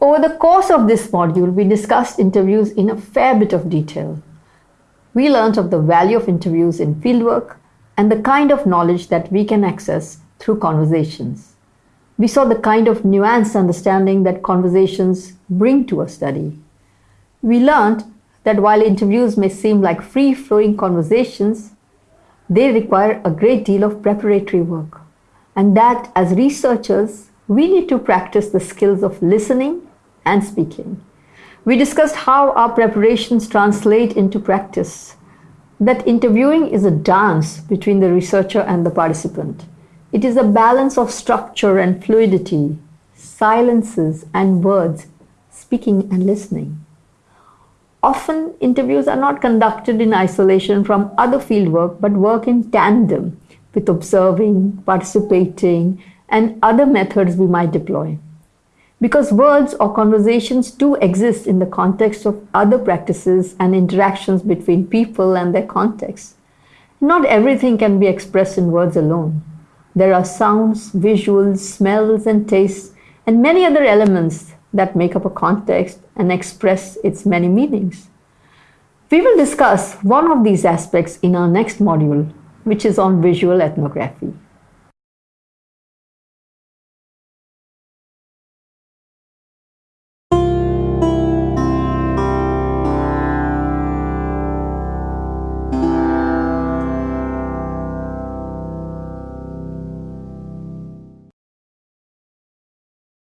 Over the course of this module, we discussed interviews in a fair bit of detail. We learned of the value of interviews in fieldwork and the kind of knowledge that we can access through conversations. We saw the kind of nuanced understanding that conversations bring to a study. We learned that while interviews may seem like free flowing conversations, they require a great deal of preparatory work, and that as researchers, we need to practice the skills of listening and speaking. We discussed how our preparations translate into practice, that interviewing is a dance between the researcher and the participant. It is a balance of structure and fluidity, silences and words, speaking and listening. Often, interviews are not conducted in isolation from other fieldwork but work in tandem with observing, participating, and other methods we might deploy. Because words or conversations do exist in the context of other practices and interactions between people and their context. Not everything can be expressed in words alone. There are sounds, visuals, smells, and tastes, and many other elements that make up a context and express its many meanings. We will discuss one of these aspects in our next module, which is on visual ethnography.